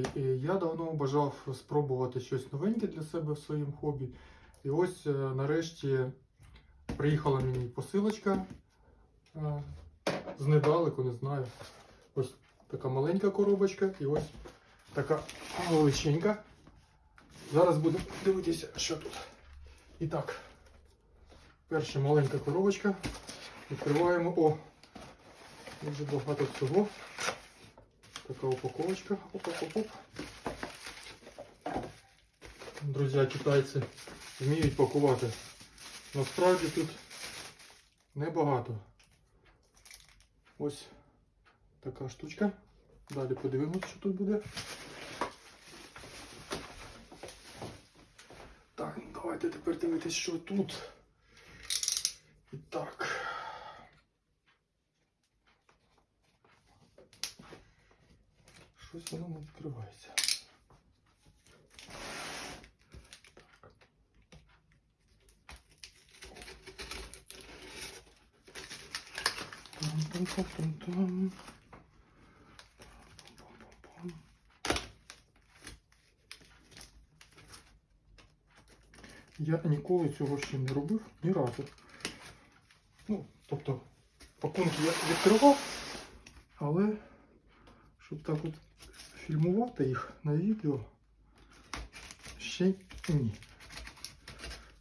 І я давно бажав спробувати щось новеньке для себе в своєму хобі. І ось е, нарешті приїхала мені посилочка е, з недалеку, не знаю. Ось така маленька коробочка і ось така величенька. Зараз будемо дивитися, що тут. І так, перша маленька коробочка. Відкриваємо. О! Дуже багато всього. Така упаковочка. Оп-оп-оп. Друзі, китайці вміють пакувати. Насправді тут небагато. Ось така штучка. Далі подивимось, що тут буде. Так, давайте тепер дивитись, що тут. І так. Щось воно не відкривається. Я ніколи цього ще не робив ні разу. Ну, тобто, пакунки я відкривав, але щоб так от фільмувати їх на відео ще ні.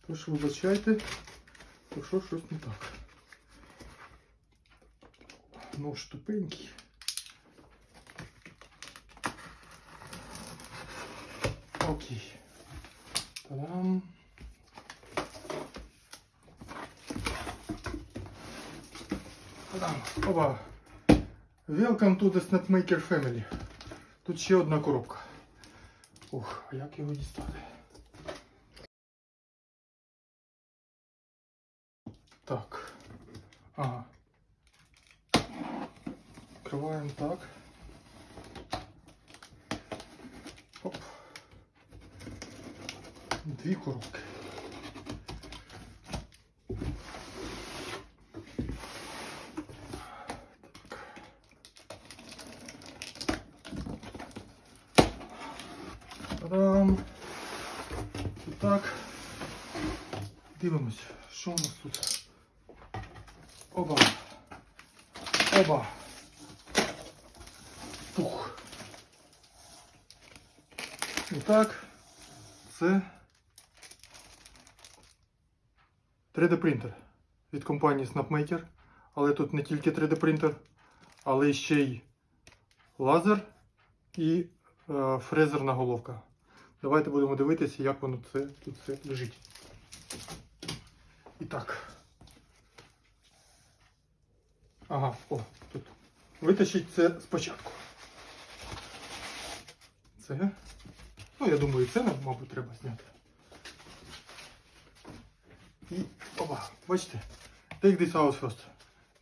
Тож вибачайте, якщо щось не так. Нож тупенький. Окей. Та-дам. Та-дам. Опа. Welcome to the Snapmaker Family. Тут ще одна коробка. Ух, а як його дістати? Так. Ага. Відкриваємо так. Оп. Дві коробки. Та-дам! І так. Дивимось, що у нас тут. Оба. Оба. Пух. І так. Це 3D принтер від компанії Snapmaker. Але тут не тільки 3D принтер, але ще й лазер і е, фрезерна головка. Давайте будемо дивитися, як воно це тут все лежить. І так. Ага, о, тут. Витащить це спочатку. Це. Ну, я думаю, це мабуть, треба зняти. І опа, бачите? Take this out first.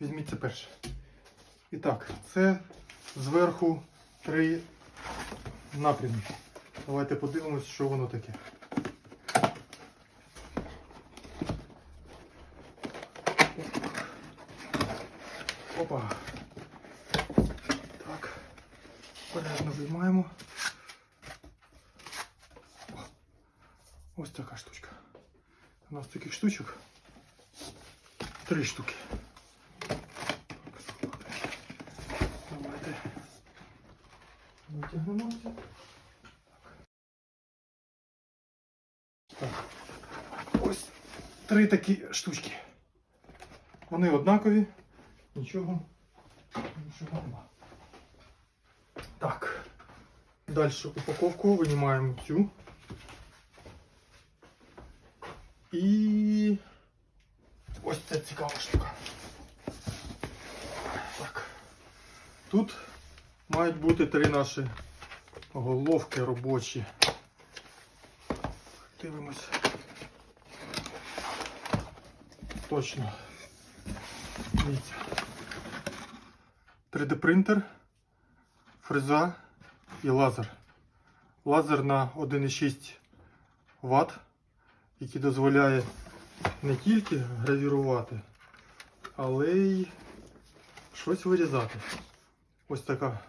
Візьміть це перше. І так, це зверху три напрямі. Давайте подивимось, що воно таке. Опа. Так. Порядно виймаємо. Ось така штучка. У нас таких штучок три штуки. Давайте витягнемо. це. Так. Ось три такі штучки. Вони однакові. Нічого. Нічого нема. Так. Далі упаковку винімаємо цю. І ось це цікава штука. Так. Тут мають бути три наші головки робочі. Дивимось. Точно. Дивіться. 3D принтер, фреза і лазер. Лазер на 1,6 Вт, який дозволяє не тільки гравірувати, але й щось вирізати. Ось така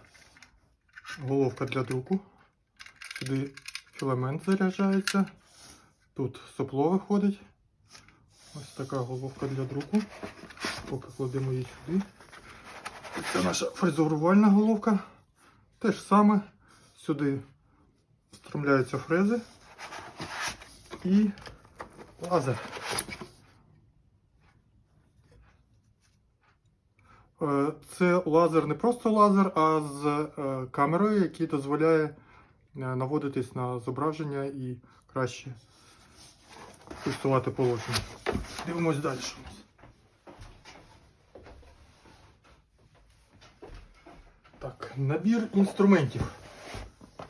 головка для друку Сюди філамент заряджається. Тут сопло виходить. Ось така головка для друку. Поки кладемо її сюди. Це наша фрезерувальна головка. Те ж саме. Сюди встромляються фрези і лазер. Е, Це лазер не просто лазер, а з е, камерою, який дозволяє е, наводитись на зображення і краще фіксувати положення. Дивимось далі. Так, набір інструментів.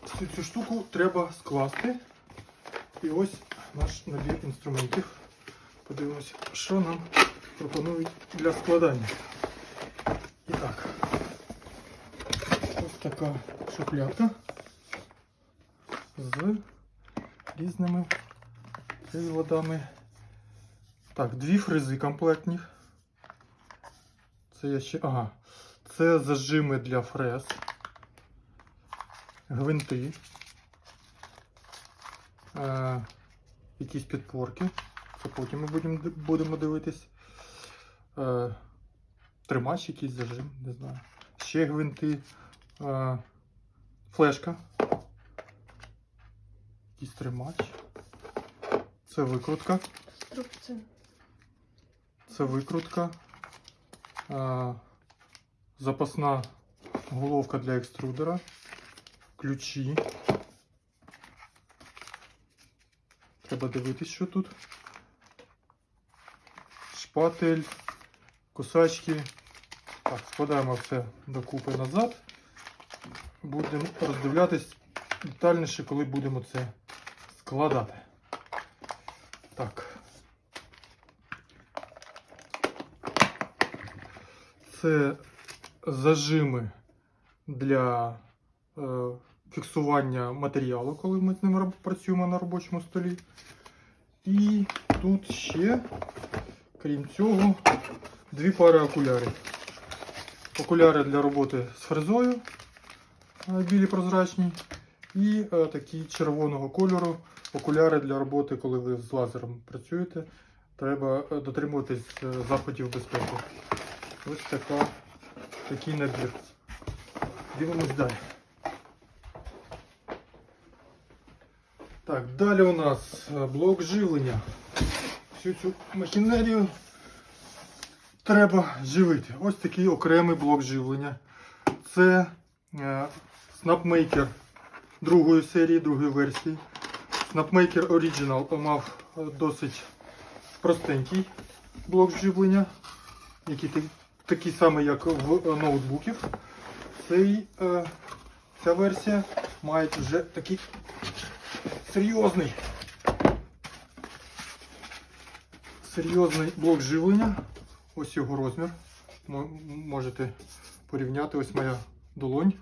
Всю цю штуку треба скласти. І ось наш набір інструментів. Подивимося, що нам пропонують для складання. І так, ось така шухлядка з різними приладами. Так, дві фрези комплектні. Це я ще. Ага. Це зажими для фрез. Гвинти. Е, якісь підпорки. Це потім ми будемо, будемо дивитись. Е, тримач якийсь зажим, не знаю. Ще гвинти. Е, флешка. Якийсь тримач. Це викрутка. Інструкція. Це викрутка. А, запасна головка для екструдера. Ключі. Треба дивитись, що тут. Шпатель, кусачки. Так, складаємо все докупи назад. Будемо роздивлятись детальніше, коли будемо це складати. Так. Це зажими для е, фіксування матеріалу, коли ми з ним працюємо на робочому столі. І тут ще, крім цього, дві пари окулярів. Окуляри для роботи з фрезою, е, білі прозрачні, і е, такі червоного кольору окуляри для роботи, коли ви з лазером працюєте. Треба е, дотримуватись е, заходів безпеки. Ось така, такий набір. Дивимось далі. Так, далі у нас е, блок живлення. Всю цю махінерію треба живити. Ось такий окремий блок живлення. Це е, Snapmaker другої серії, другої версії. Snapmaker Original мав е, досить простенький блок живлення, який такий самий, як в е, ноутбуків. Цей, е, ця версія має вже такий серйозний, серйозний блок живлення. Ось його розмір. Мо- Можете порівняти. Ось моя долонь.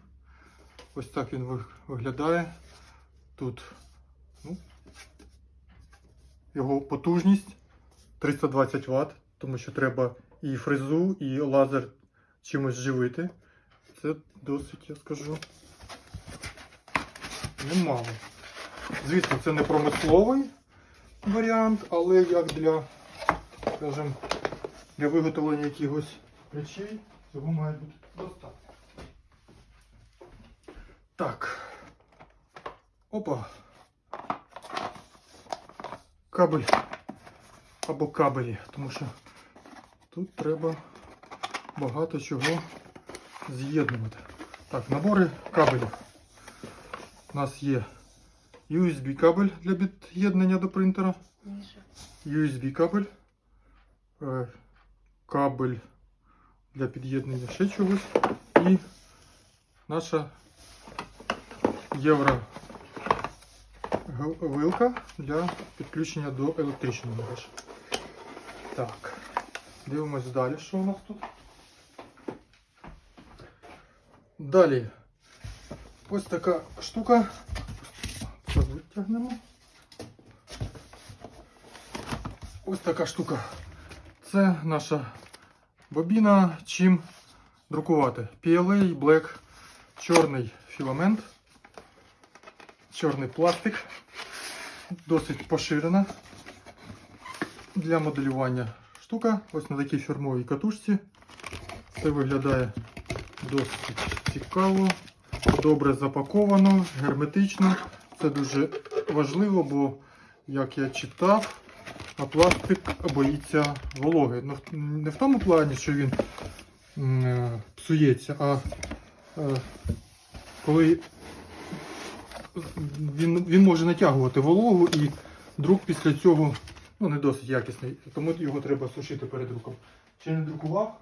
Ось так він виглядає. Тут його потужність 320 Вт, тому що треба і фрезу, і лазер чимось живити. Це досить, я скажу, немало. Звісно, це не промисловий варіант, але як для, скажімо, для виготовлення якихось речей цього має бути достатньо. Так. Опа. Кабель. Або кабелі, тому що тут треба багато чого з'єднувати. Так, набори кабелів. У нас є USB кабель для під'єднання до принтера, USB кабель, е, кабель для під'єднання ще чогось і наша євро вилка для підключення до електричної мережі. Так, дивимось далі, що у нас тут. Далі. Ось така штука. Витягнемо. Ось така штука. Це наша бобіна, чим друкувати. PLA Black чорний філамент. Чорний пластик, досить поширена для моделювання штука. Ось на такій фірмовій катушці. Це виглядає досить цікаво, добре запаковано, герметично. Це дуже важливо, бо, як я читав, а пластик боїться вологи. Ну, не в тому плані, що він е, псується, а е, коли він, він може натягувати вологу і друк після цього ну, не досить якісний, тому його треба сушити перед друком. Чи не друкував?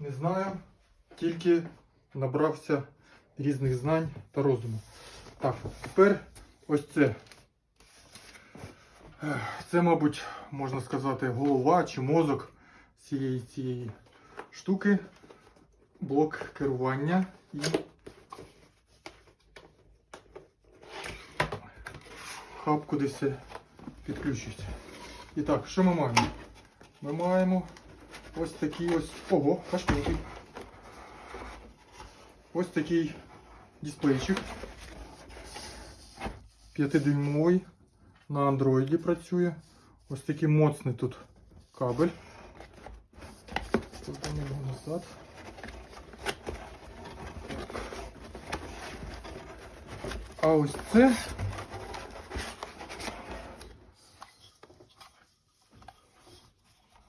Не знаю. Тільки набрався різних знань та розуму. Так, тепер ось це. Це, мабуть, можна сказати, голова чи мозок цієї цієї штуки. Блок керування і хаб, куди все підключується. І так, що ми маємо? Ми маємо ось такий ось. Ого, важкенький. Ось такий дисплейчик. 5-дюймовий. На андроїді працює. Ось такий моцний тут кабель. Кладемо назад. А ось це.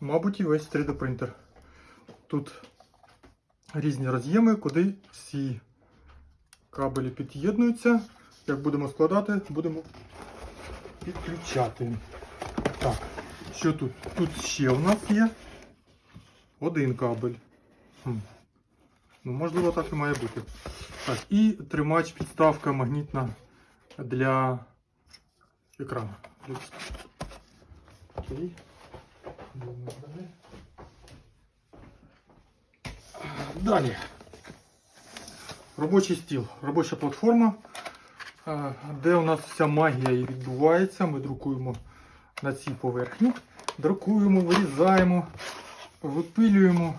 Мабуть, і весь 3D принтер. Тут різні роз'єми, куди всі кабелі під'єднуються. Як будемо складати, будемо підключати. Так, що тут? Тут ще у нас є один кабель. Хм. Ну, можливо, так і має бути. Так, і тримач підставка магнітна для екрану. Окей. Далі. Робочий стіл, робоча платформа, е, де у нас вся магія і відбувається. Ми друкуємо на цій поверхні. Друкуємо, вирізаємо, випилюємо,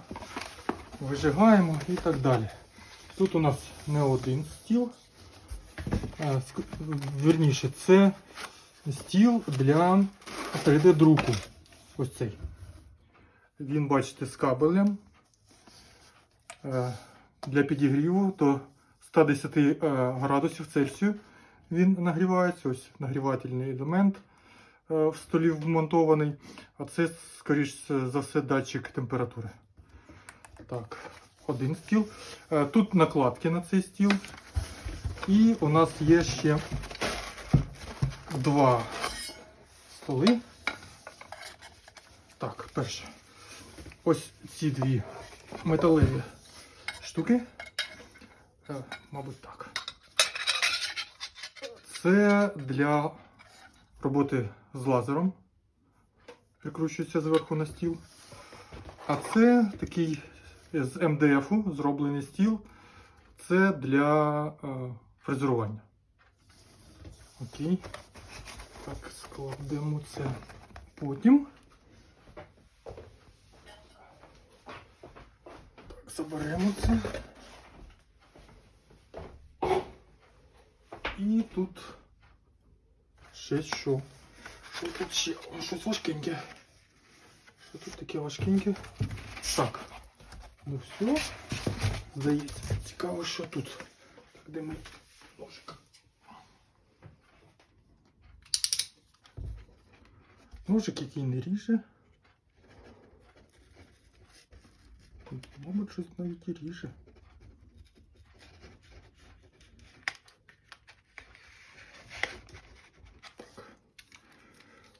вижигаємо і так далі. Тут у нас не один стіл. е, Вірніше, це стіл для 3D-друку. Ось цей. Він, бачите, з кабелем е, для підігріву до 110 е, градусів Цельсію він нагрівається. Ось нагрівательний елемент е, в столі вмонтований. А це, скоріш за все, датчик температури. Так, один стіл. Тут накладки на цей стіл. І у нас є ще два столи. Так, перше. Ось ці дві металеві штуки. Е, Мабуть, так. Це для роботи з лазером. Прикручується зверху на стіл. А це такий з МДФ зроблений стіл. Це для е, фрезерування. Окей. Так, складемо це потім. Заберемо це. І тут ще що? Що тут ще? О, щось важкеньке. Що тут таке важкеньке? Так. Ну все. Здається, цікаво, що тут. Так, де ми ножик? Ножик, який не ріже. Мабуть, щось навіть і ріже.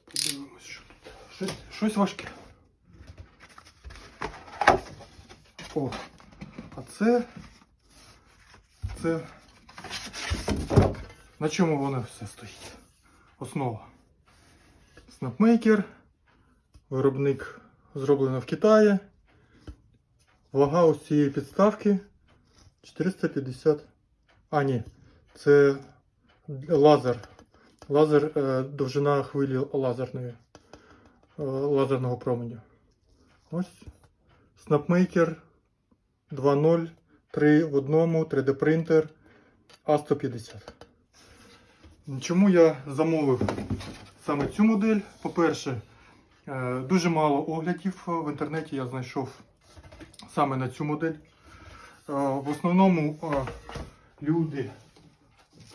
Подивимось, що тут. Щось, щось важке. О, а це. Це. На чому воно все стоїть? Основа. Снапмейкер. Виробник зроблено в Китаї. Вага ось цієї підставки 450. А, ні, це лазер. Лазер, е, довжина хвилі лазерної, е, лазерного променю. Ось. Snapmaker 2.0, 3 в одному, 3D принтер А150. Чому я замовив саме цю модель? По-перше, е, дуже мало оглядів в інтернеті я знайшов саме на цю модель. Е, В основному е, люди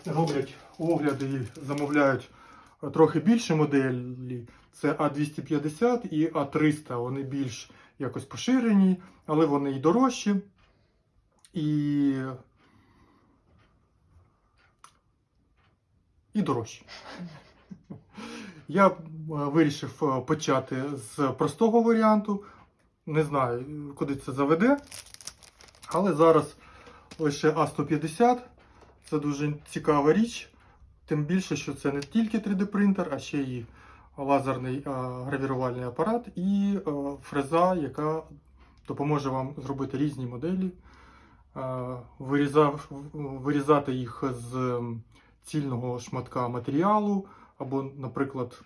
роблять огляди і замовляють е, трохи більше моделі. Це А250 і А300. Вони більш якось поширені, але вони і дорожчі. І, і дорожчі. Я вирішив почати з простого варіанту. Не знаю, куди це заведе. Але зараз лише А150 це дуже цікава річ. Тим більше, що це не тільки 3D принтер, а ще й лазерний гравірувальний апарат і фреза, яка допоможе вам зробити різні моделі, вирізав, вирізати їх з цільного шматка матеріалу, або, наприклад,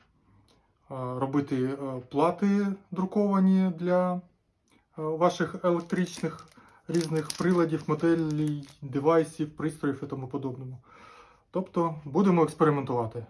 робити плати друковані для ваших електричних різних приладів, моделей, девайсів, пристроїв і тому подобному. Тобто будемо експериментувати.